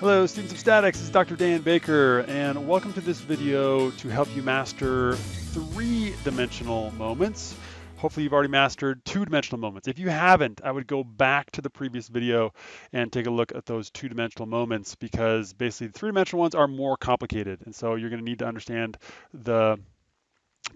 Hello students of statics, this is Dr. Dan Baker and welcome to this video to help you master three-dimensional moments. Hopefully you've already mastered two-dimensional moments. If you haven't, I would go back to the previous video and take a look at those two-dimensional moments because basically the three-dimensional ones are more complicated and so you're going to need to understand the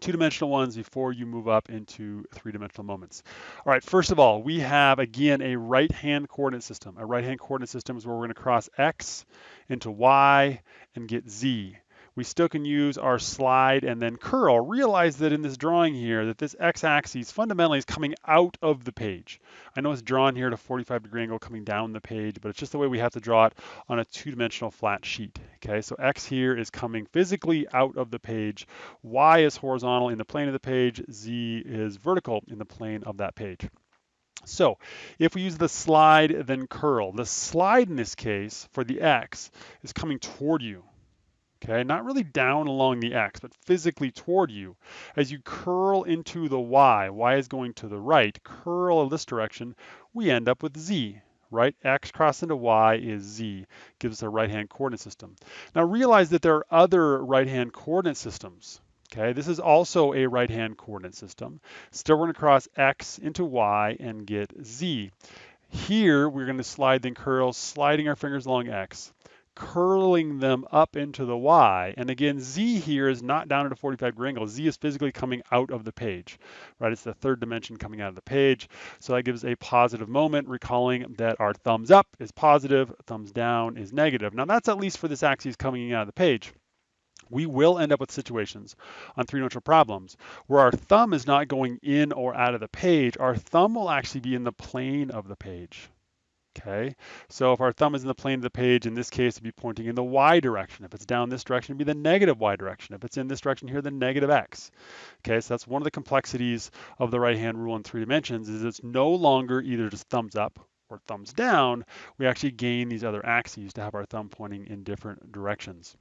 two-dimensional ones before you move up into three-dimensional moments. All right, first of all, we have, again, a right-hand coordinate system. A right-hand coordinate system is where we're going to cross x into y and get z we still can use our slide and then curl. Realize that in this drawing here, that this x-axis fundamentally is coming out of the page. I know it's drawn here at a 45 degree angle coming down the page, but it's just the way we have to draw it on a two-dimensional flat sheet. Okay, so x here is coming physically out of the page. y is horizontal in the plane of the page. z is vertical in the plane of that page. So if we use the slide, then curl. The slide in this case for the x is coming toward you okay? Not really down along the x, but physically toward you. As you curl into the y, y is going to the right, curl in this direction, we end up with z, right? X crossed into Y is Z, gives us a right-hand coordinate system. Now realize that there are other right-hand coordinate systems. Okay, this is also a right-hand coordinate system. Still we're gonna cross X into Y and get Z. Here, we're gonna slide then curl, sliding our fingers along X curling them up into the Y. And again, Z here is not down at a 45 degree angle. Z is physically coming out of the page, right? It's the third dimension coming out of the page. So that gives a positive moment, recalling that our thumbs up is positive, thumbs down is negative. Now that's at least for this axis coming out of the page. We will end up with situations on three-dimensional problems where our thumb is not going in or out of the page. Our thumb will actually be in the plane of the page. Okay, so if our thumb is in the plane of the page, in this case, it'd be pointing in the y direction. If it's down this direction, it'd be the negative y direction. If it's in this direction here, the negative x. Okay, so that's one of the complexities of the right-hand rule in three dimensions is it's no longer either just thumbs up or thumbs down. We actually gain these other axes to have our thumb pointing in different directions.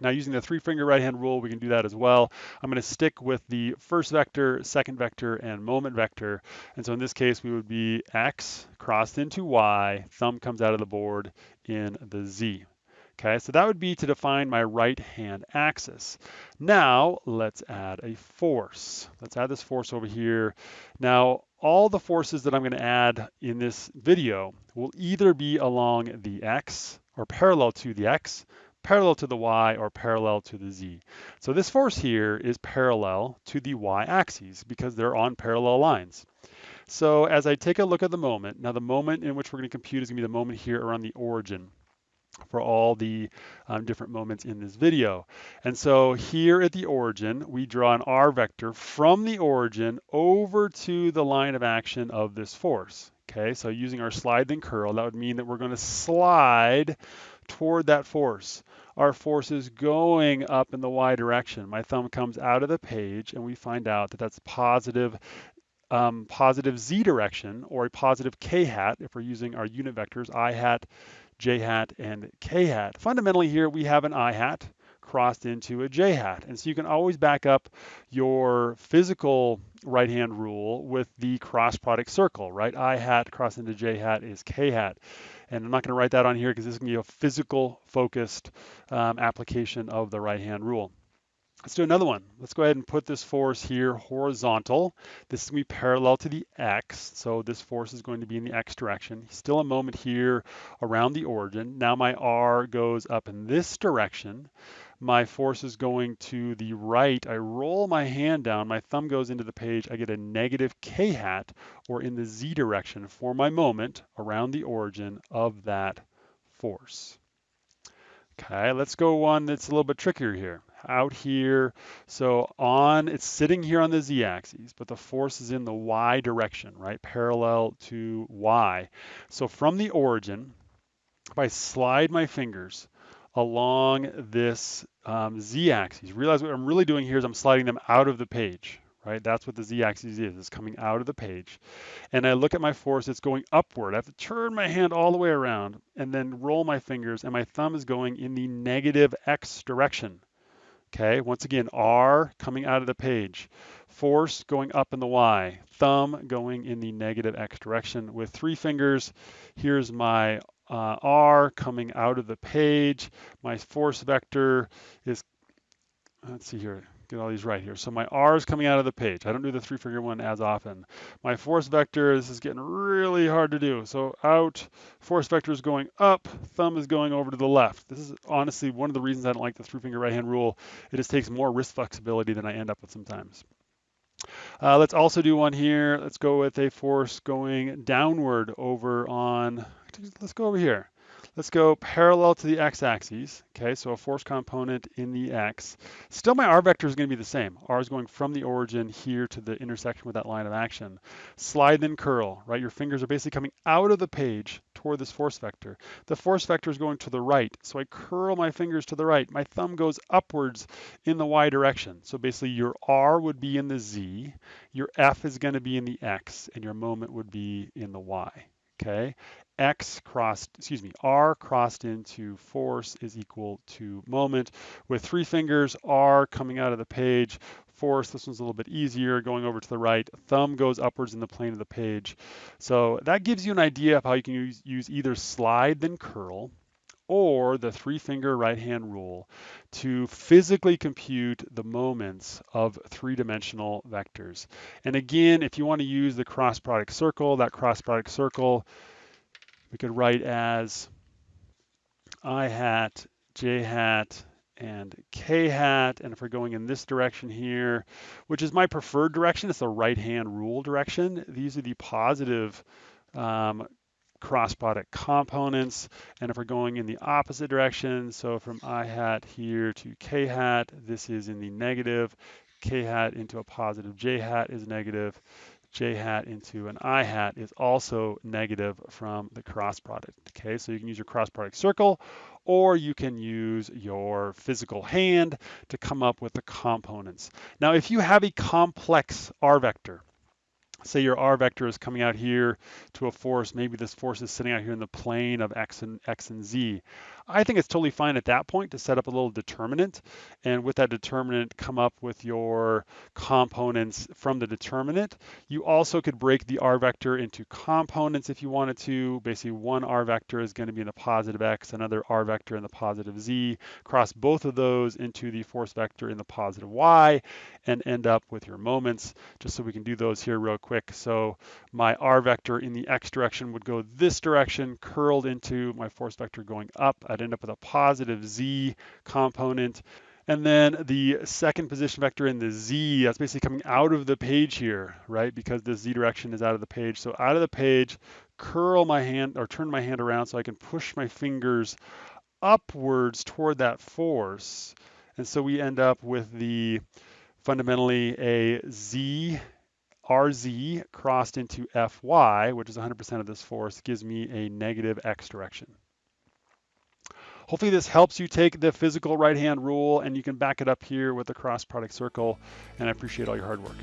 Now using the three finger right hand rule, we can do that as well. I'm going to stick with the first vector, second vector, and moment vector. And so in this case, we would be x crossed into y, thumb comes out of the board in the z. Okay, so that would be to define my right hand axis. Now let's add a force. Let's add this force over here. Now all the forces that I'm going to add in this video will either be along the x or parallel to the x, parallel to the y or parallel to the z. So this force here is parallel to the y-axis because they're on parallel lines. So as I take a look at the moment, now the moment in which we're going to compute is going to be the moment here around the origin for all the um, different moments in this video. And so here at the origin, we draw an r vector from the origin over to the line of action of this force. Okay, so using our slide then curl, that would mean that we're going to slide toward that force. Our force is going up in the y direction. My thumb comes out of the page and we find out that that's positive um, positive z direction or a positive k hat if we're using our unit vectors i hat, j hat, and k hat. Fundamentally here we have an i hat crossed into a j hat. And so you can always back up your physical right hand rule with the cross product circle, right? I hat crossed into j hat is k hat. And I'm not going to write that on here because this is going to be a physical focused um, application of the right hand rule. Let's do another one. Let's go ahead and put this force here horizontal. This is going to be parallel to the x, so this force is going to be in the x direction. Still a moment here around the origin. Now my r goes up in this direction my force is going to the right, I roll my hand down, my thumb goes into the page, I get a negative k hat, or in the z direction for my moment around the origin of that force. Okay, let's go one that's a little bit trickier here. Out here, so on, it's sitting here on the z-axis, but the force is in the y direction, right, parallel to y. So from the origin, if I slide my fingers, along this um, z-axis. Realize what I'm really doing here is I'm sliding them out of the page, right? That's what the z-axis is, it's coming out of the page. And I look at my force, it's going upward. I have to turn my hand all the way around and then roll my fingers and my thumb is going in the negative x direction. Okay, once again, R coming out of the page, force going up in the Y, thumb going in the negative X direction with three fingers. Here's my uh, R coming out of the page. My force vector is, let's see here, get all these right here. So my R is coming out of the page. I don't do the three finger one as often. My force vector, this is getting really hard to do. So out, force vector is going up, thumb is going over to the left. This is honestly one of the reasons I don't like the three finger right hand rule. It just takes more wrist flexibility than I end up with sometimes. Uh, let's also do one here. Let's go with a force going downward over on, let's go over here. Let's go parallel to the x-axis. Okay, so a force component in the x. Still my r vector is going to be the same. r is going from the origin here to the intersection with that line of action. Slide then curl, right? Your fingers are basically coming out of the page toward this force vector. The force vector is going to the right, so I curl my fingers to the right. My thumb goes upwards in the y direction. So basically your r would be in the z, your f is going to be in the x, and your moment would be in the y okay? X crossed, excuse me, R crossed into force is equal to moment. With three fingers, R coming out of the page, force, this one's a little bit easier, going over to the right, thumb goes upwards in the plane of the page. So that gives you an idea of how you can use, use either slide then curl, or the three finger right hand rule to physically compute the moments of three dimensional vectors. And again, if you want to use the cross product circle, that cross product circle we could write as i hat, j hat, and k hat. And if we're going in this direction here, which is my preferred direction, it's the right hand rule direction. These are the positive um, cross product components. And if we're going in the opposite direction, so from i hat here to k hat, this is in the negative. k hat into a positive j hat is negative j hat into an i hat is also negative from the cross product. Okay, so you can use your cross product circle or you can use your physical hand to come up with the components. Now, if you have a complex R vector, say your r vector is coming out here to a force, maybe this force is sitting out here in the plane of x and x and z. I think it's totally fine at that point to set up a little determinant, and with that determinant, come up with your components from the determinant. You also could break the r vector into components if you wanted to. Basically, one r vector is going to be in the positive x, another r vector in the positive z. Cross both of those into the force vector in the positive y, and end up with your moments. Just so we can do those here real quick. So my r vector in the x direction would go this direction, curled into my force vector going up. I'd end up with a positive z component. And then the second position vector in the z, that's basically coming out of the page here, right? Because the z direction is out of the page. So out of the page, curl my hand or turn my hand around so I can push my fingers upwards toward that force. And so we end up with the fundamentally a z rz crossed into fy, which is 100% of this force, gives me a negative x direction. Hopefully this helps you take the physical right-hand rule and you can back it up here with the cross product circle, and I appreciate all your hard work.